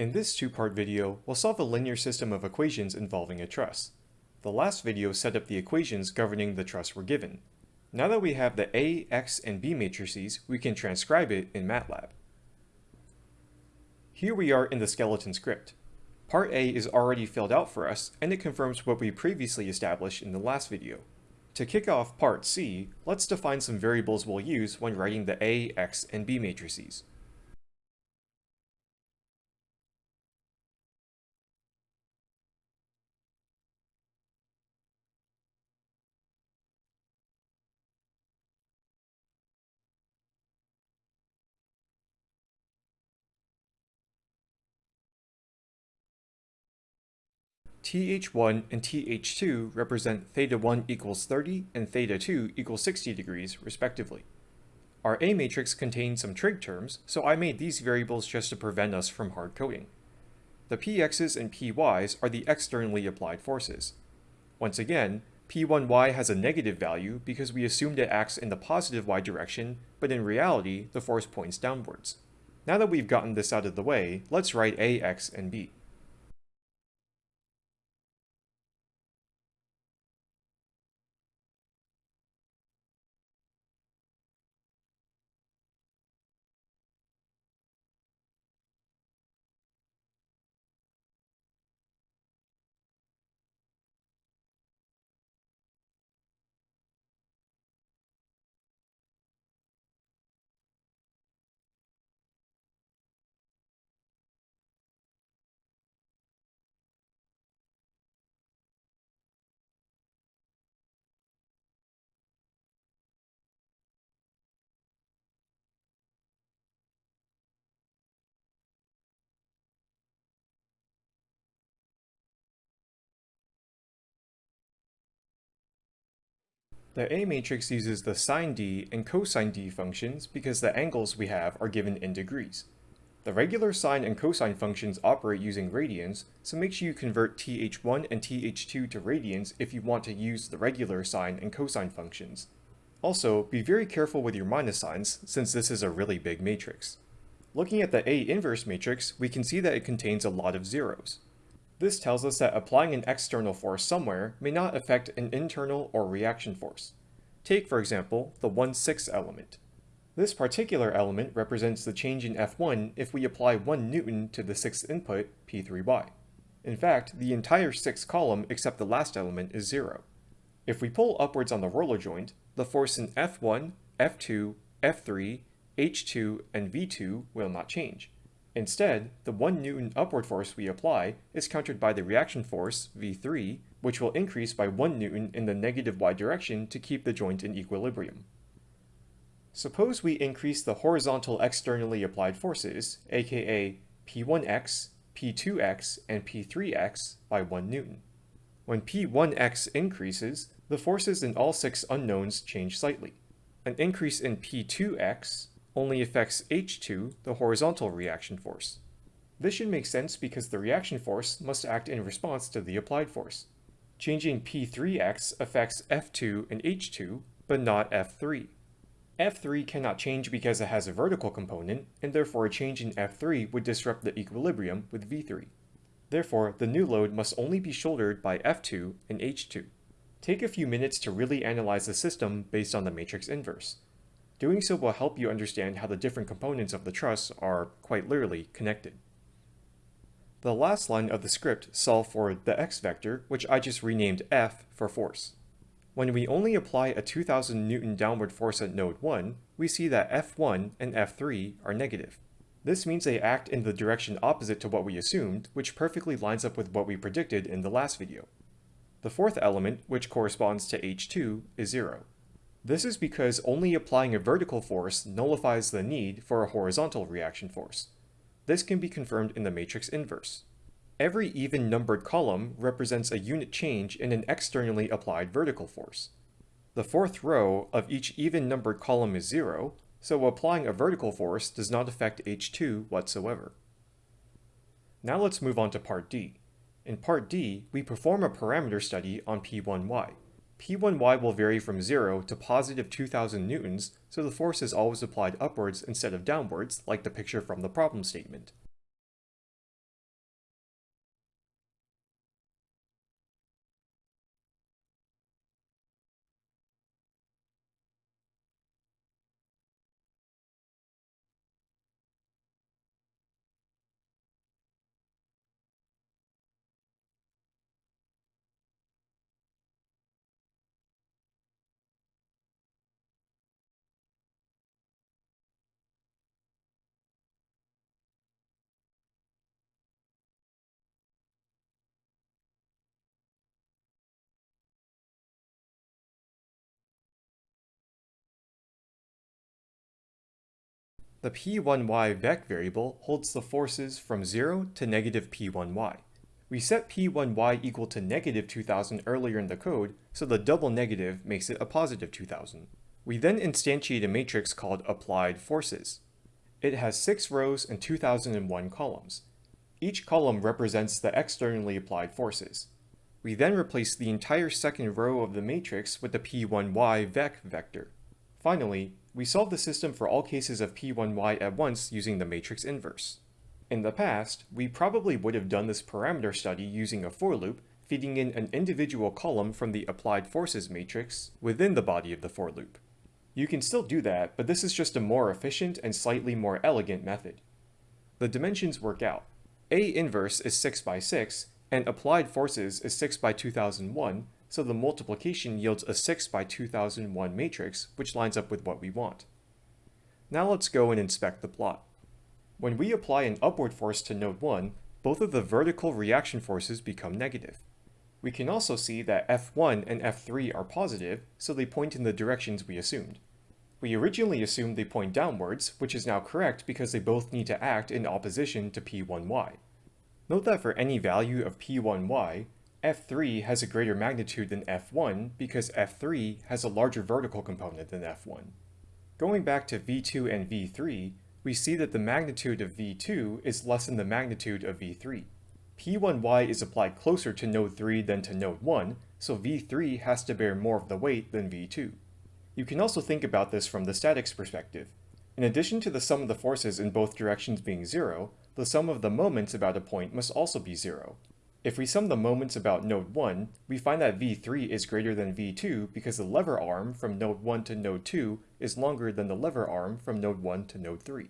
In this two-part video, we'll solve a linear system of equations involving a truss. The last video set up the equations governing the truss we're given. Now that we have the A, X, and B matrices, we can transcribe it in MATLAB. Here we are in the skeleton script. Part A is already filled out for us, and it confirms what we previously established in the last video. To kick off Part C, let's define some variables we'll use when writing the A, X, and B matrices. TH1 and TH2 represent theta 1 equals 30 and theta 2 equals 60 degrees, respectively. Our A matrix contains some trig terms, so I made these variables just to prevent us from hard coding. The px's and py's are the externally applied forces. Once again, p1y has a negative value because we assumed it acts in the positive y direction, but in reality, the force points downwards. Now that we've gotten this out of the way, let's write a, x, and b. The A matrix uses the sine d and cosine d functions because the angles we have are given in degrees. The regular sine and cosine functions operate using radians, so make sure you convert th1 and th2 to radians if you want to use the regular sine and cosine functions. Also, be very careful with your minus signs, since this is a really big matrix. Looking at the A inverse matrix, we can see that it contains a lot of zeros. This tells us that applying an external force somewhere may not affect an internal or reaction force. Take, for example, the 1 6 element. This particular element represents the change in F1 if we apply 1 newton to the sixth input, P3y. In fact, the entire sixth column except the last element is 0. If we pull upwards on the roller joint, the force in F1, F2, F3, H2, and V2 will not change. Instead, the 1 newton upward force we apply is countered by the reaction force, V3, which will increase by 1 newton in the negative y direction to keep the joint in equilibrium. Suppose we increase the horizontal externally applied forces, aka P1x, P2x, and P3x by 1 newton. When P1x increases, the forces in all six unknowns change slightly. An increase in P2x only affects H2, the horizontal reaction force. This should make sense because the reaction force must act in response to the applied force. Changing P3x affects F2 and H2, but not F3. F3 cannot change because it has a vertical component, and therefore a change in F3 would disrupt the equilibrium with V3. Therefore, the new load must only be shouldered by F2 and H2. Take a few minutes to really analyze the system based on the matrix inverse. Doing so will help you understand how the different components of the truss are, quite literally, connected. The last line of the script solve for the x vector, which I just renamed f for force. When we only apply a 2000 Newton downward force at node 1, we see that F1 and F3 are negative. This means they act in the direction opposite to what we assumed, which perfectly lines up with what we predicted in the last video. The fourth element, which corresponds to H2, is 0. This is because only applying a vertical force nullifies the need for a horizontal reaction force. This can be confirmed in the matrix inverse. Every even numbered column represents a unit change in an externally applied vertical force. The fourth row of each even numbered column is zero, so applying a vertical force does not affect H2 whatsoever. Now let's move on to part D. In part D, we perform a parameter study on P1y. P1y will vary from 0 to positive 2000 newtons, so the force is always applied upwards instead of downwards, like the picture from the problem statement. The p1y vec variable holds the forces from 0 to negative p1y. We set p1y equal to negative 2000 earlier in the code, so the double negative makes it a positive 2000. We then instantiate a matrix called applied forces. It has 6 rows and 2001 columns. Each column represents the externally applied forces. We then replace the entire second row of the matrix with the p1y vec vector. Finally, we solve the system for all cases of p1y at once using the matrix inverse. In the past, we probably would have done this parameter study using a for loop, feeding in an individual column from the applied forces matrix within the body of the for loop. You can still do that, but this is just a more efficient and slightly more elegant method. The dimensions work out. A inverse is 6 by 6, and applied forces is 6 by 2001, so the multiplication yields a 6 by 2001 matrix, which lines up with what we want. Now let's go and inspect the plot. When we apply an upward force to node 1, both of the vertical reaction forces become negative. We can also see that F1 and F3 are positive, so they point in the directions we assumed. We originally assumed they point downwards, which is now correct because they both need to act in opposition to P1y. Note that for any value of P1y, F3 has a greater magnitude than F1 because F3 has a larger vertical component than F1. Going back to V2 and V3, we see that the magnitude of V2 is less than the magnitude of V3. P1y is applied closer to node 3 than to node 1, so V3 has to bear more of the weight than V2. You can also think about this from the statics perspective. In addition to the sum of the forces in both directions being 0, the sum of the moments about a point must also be 0. If we sum the moments about node 1, we find that v3 is greater than v2 because the lever arm from node 1 to node 2 is longer than the lever arm from node 1 to node 3.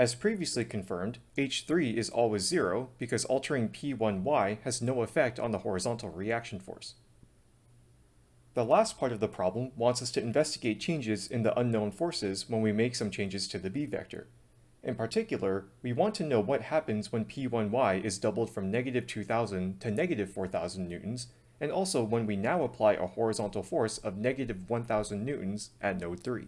As previously confirmed, h3 is always 0 because altering p1y has no effect on the horizontal reaction force. The last part of the problem wants us to investigate changes in the unknown forces when we make some changes to the b vector. In particular, we want to know what happens when P1y is doubled from negative 2000 to negative 4000 newtons, and also when we now apply a horizontal force of negative 1000 newtons at node 3.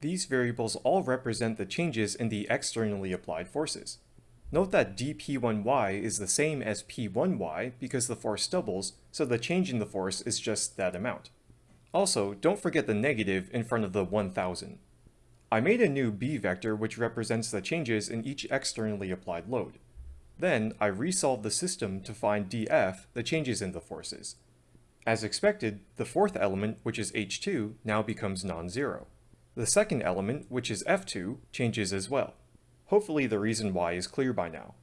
These variables all represent the changes in the externally applied forces. Note that dp1y is the same as p1y because the force doubles, so the change in the force is just that amount. Also, don't forget the negative in front of the 1000. I made a new b vector which represents the changes in each externally applied load. Then, I resolved the system to find df, the changes in the forces. As expected, the fourth element, which is h2, now becomes non-zero. The second element, which is f2, changes as well. Hopefully the reason why is clear by now.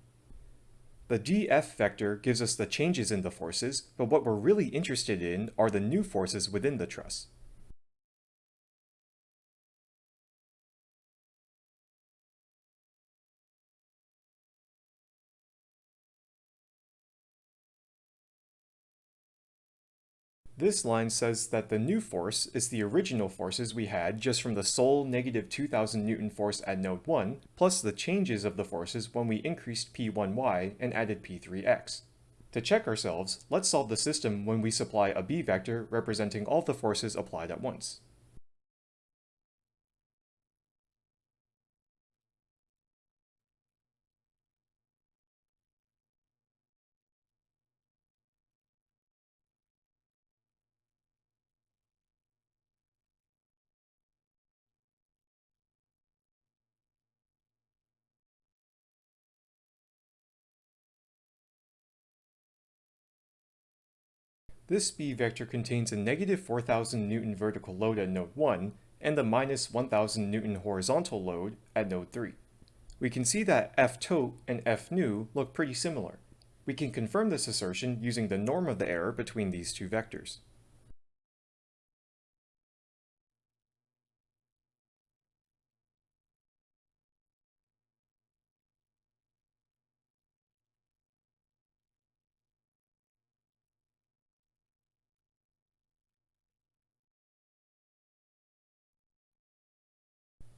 The df vector gives us the changes in the forces, but what we're really interested in are the new forces within the truss. This line says that the new force is the original forces we had just from the sole negative 2000 Newton force at node 1, plus the changes of the forces when we increased P1y and added P3x. To check ourselves, let's solve the system when we supply a b vector representing all the forces applied at once. This b vector contains a negative 4000 Newton vertical load at node 1 and the minus 1000 Newton horizontal load at node 3. We can see that F tote and F nu look pretty similar. We can confirm this assertion using the norm of the error between these two vectors.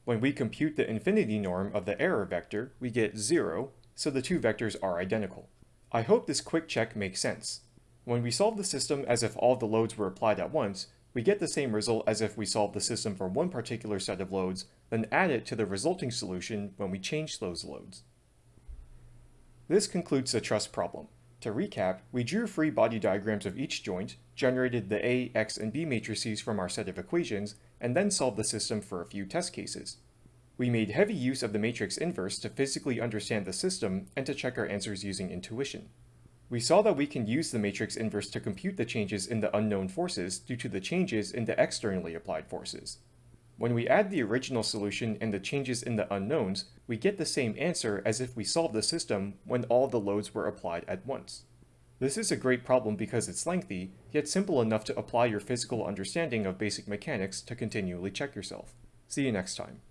When we compute the infinity norm of the error vector, we get 0, so the two vectors are identical. I hope this quick check makes sense. When we solve the system as if all the loads were applied at once, we get the same result as if we solved the system for one particular set of loads, then add it to the resulting solution when we change those loads. This concludes the truss problem. To recap, we drew free body diagrams of each joint, generated the A, X, and B matrices from our set of equations, and then solved the system for a few test cases. We made heavy use of the matrix inverse to physically understand the system and to check our answers using intuition. We saw that we can use the matrix inverse to compute the changes in the unknown forces due to the changes in the externally applied forces. When we add the original solution and the changes in the unknowns, we get the same answer as if we solved the system when all the loads were applied at once. This is a great problem because it's lengthy, yet simple enough to apply your physical understanding of basic mechanics to continually check yourself. See you next time.